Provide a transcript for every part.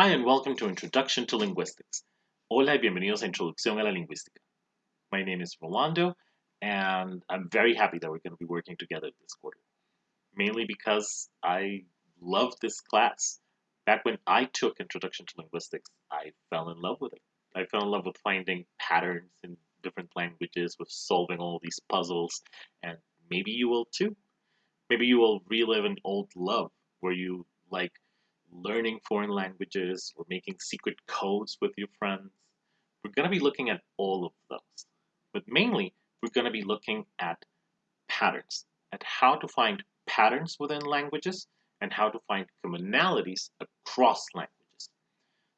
Hi and welcome to Introduction to Linguistics. Hola y bienvenidos a Introducción a la Lingüística. My name is Rolando and I'm very happy that we're going to be working together this quarter. Mainly because I love this class. Back when I took Introduction to Linguistics, I fell in love with it. I fell in love with finding patterns in different languages, with solving all these puzzles, and maybe you will too. Maybe you will relive an old love where you like learning foreign languages or making secret codes with your friends. We're going to be looking at all of those. But mainly, we're going to be looking at patterns, at how to find patterns within languages and how to find commonalities across languages.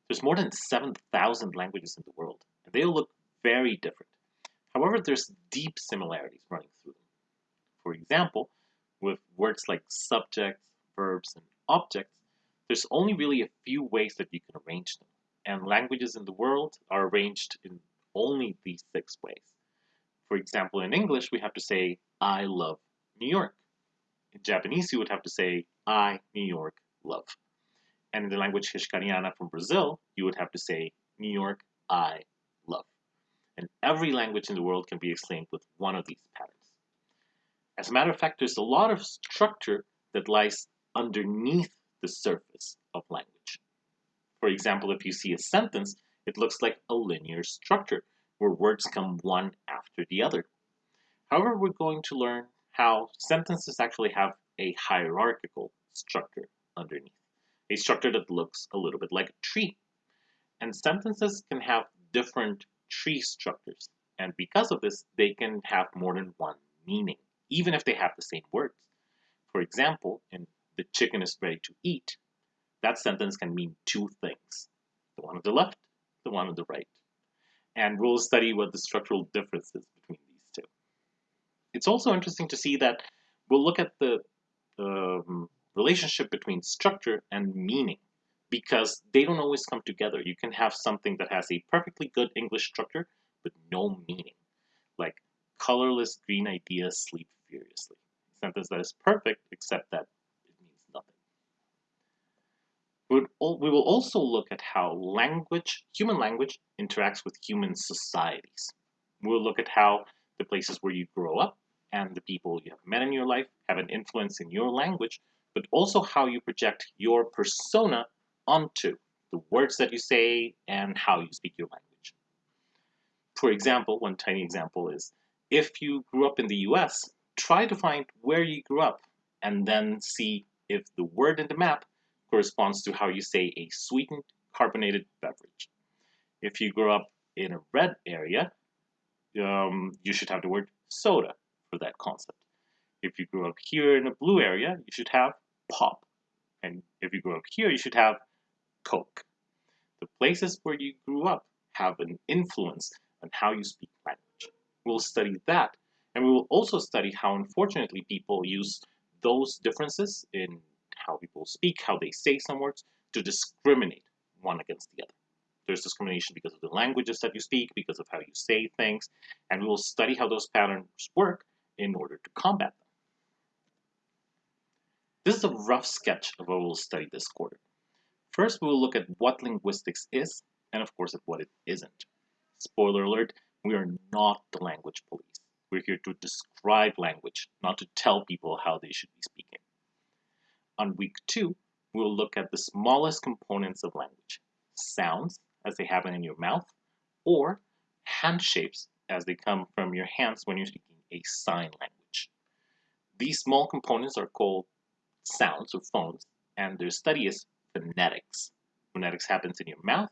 There's more than 7,000 languages in the world, and they all look very different. However, there's deep similarities running through them. For example, with words like subjects, verbs, and objects, there's only really a few ways that you can arrange them, and languages in the world are arranged in only these six ways. For example, in English, we have to say, I love New York. In Japanese, you would have to say, I, New York, love. And in the language Hixkaryana from Brazil, you would have to say, New York, I love. And every language in the world can be explained with one of these patterns. As a matter of fact, there's a lot of structure that lies underneath the surface of language. For example, if you see a sentence, it looks like a linear structure where words come one after the other. However, we're going to learn how sentences actually have a hierarchical structure underneath, a structure that looks a little bit like a tree. And sentences can have different tree structures, and because of this, they can have more than one meaning, even if they have the same words. For example, in the chicken is ready to eat, that sentence can mean two things. The one on the left, the one on the right. And we'll study what the structural difference is between these two. It's also interesting to see that we'll look at the um, relationship between structure and meaning because they don't always come together. You can have something that has a perfectly good English structure but no meaning, like colorless green ideas sleep furiously. Sentence that is perfect except that we will also look at how language, human language, interacts with human societies. We'll look at how the places where you grow up and the people you have met in your life have an influence in your language, but also how you project your persona onto the words that you say and how you speak your language. For example, one tiny example is if you grew up in the US, try to find where you grew up and then see if the word in the map corresponds to how you say a sweetened carbonated beverage. If you grow up in a red area, um, you should have the word soda for that concept. If you grew up here in a blue area, you should have pop. And if you grew up here, you should have Coke. The places where you grew up have an influence on how you speak language. We'll study that, and we will also study how unfortunately people use those differences in how people speak, how they say some words, to discriminate one against the other. There's discrimination because of the languages that you speak, because of how you say things, and we will study how those patterns work in order to combat them. This is a rough sketch of what we'll study this quarter. First, we will look at what linguistics is, and of course at what it isn't. Spoiler alert, we are not the language police. We're here to describe language, not to tell people how they should be speaking. On week two, we'll look at the smallest components of language, sounds as they happen in your mouth, or hand shapes as they come from your hands when you're speaking a sign language. These small components are called sounds or phones, and their study is phonetics. Phonetics happens in your mouth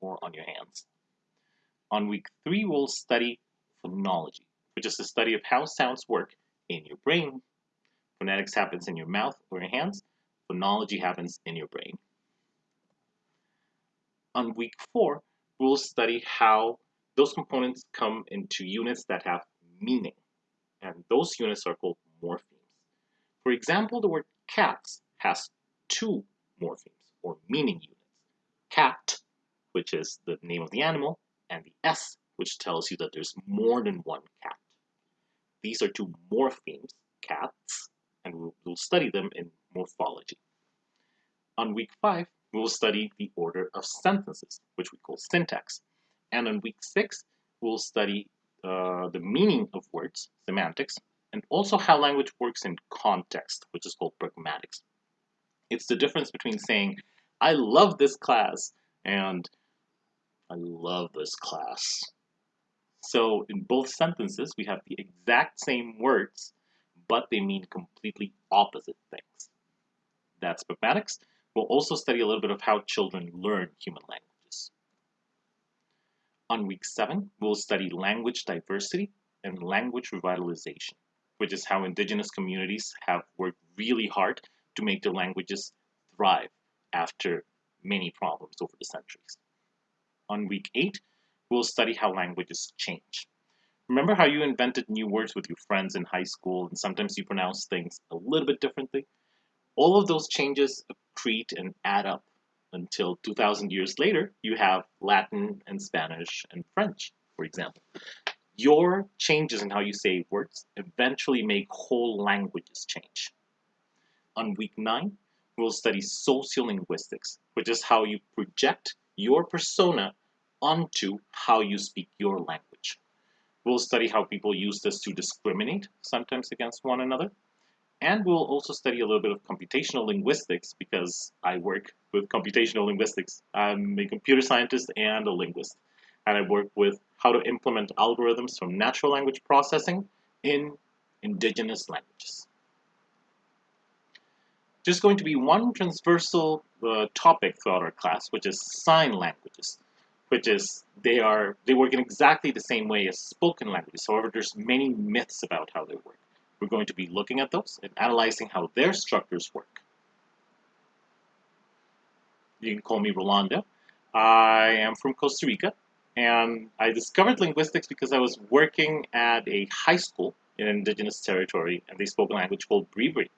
or on your hands. On week three, we'll study phonology, which is the study of how sounds work in your brain. Phonetics happens in your mouth or your hands, phonology happens in your brain. On week four, we'll study how those components come into units that have meaning. And those units are called morphemes. For example, the word cats has two morphemes, or meaning units. Cat, which is the name of the animal, and the S, which tells you that there's more than one cat. These are two morphemes, cats, and we'll, study them in morphology. On week five, we will study the order of sentences, which we call syntax. And on week six, we'll study uh, the meaning of words, semantics, and also how language works in context, which is called pragmatics. It's the difference between saying, I love this class, and I love this class. So in both sentences, we have the exact same words, but they mean completely opposite things. That's pragmatics. We'll also study a little bit of how children learn human languages. On week seven, we'll study language diversity and language revitalization, which is how indigenous communities have worked really hard to make their languages thrive after many problems over the centuries. On week eight, we'll study how languages change. Remember how you invented new words with your friends in high school and sometimes you pronounce things a little bit differently? All of those changes accrete and add up until 2,000 years later, you have Latin and Spanish and French, for example. Your changes in how you say words eventually make whole languages change. On week nine, we'll study sociolinguistics, which is how you project your persona onto how you speak your language. We'll study how people use this to discriminate, sometimes against one another. And we'll also study a little bit of computational linguistics because I work with computational linguistics. I'm a computer scientist and a linguist. And I work with how to implement algorithms from natural language processing in indigenous languages. There's going to be one transversal uh, topic throughout our class, which is sign languages which is they are they work in exactly the same way as spoken languages. However, there's many myths about how they work. We're going to be looking at those and analyzing how their structures work. You can call me Rolando. I am from Costa Rica, and I discovered linguistics because I was working at a high school in an indigenous territory, and they spoke a language called Bribri.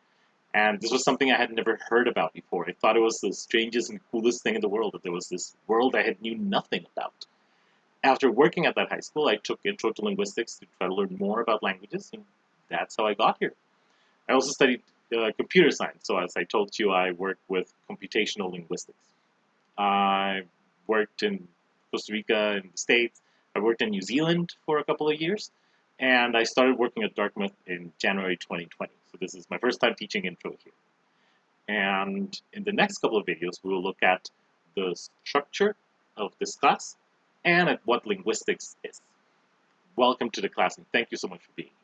And this was something I had never heard about before. I thought it was the strangest and coolest thing in the world that there was this world I had knew nothing about. After working at that high school, I took Intro to Linguistics to try to learn more about languages, and that's how I got here. I also studied uh, computer science, so as I told you, I work with computational linguistics. I worked in Costa Rica in the States. I worked in New Zealand for a couple of years, and I started working at Dartmouth in January 2020. So this is my first time teaching intro here. And in the next couple of videos, we will look at the structure of this class and at what linguistics is. Welcome to the class and thank you so much for being here.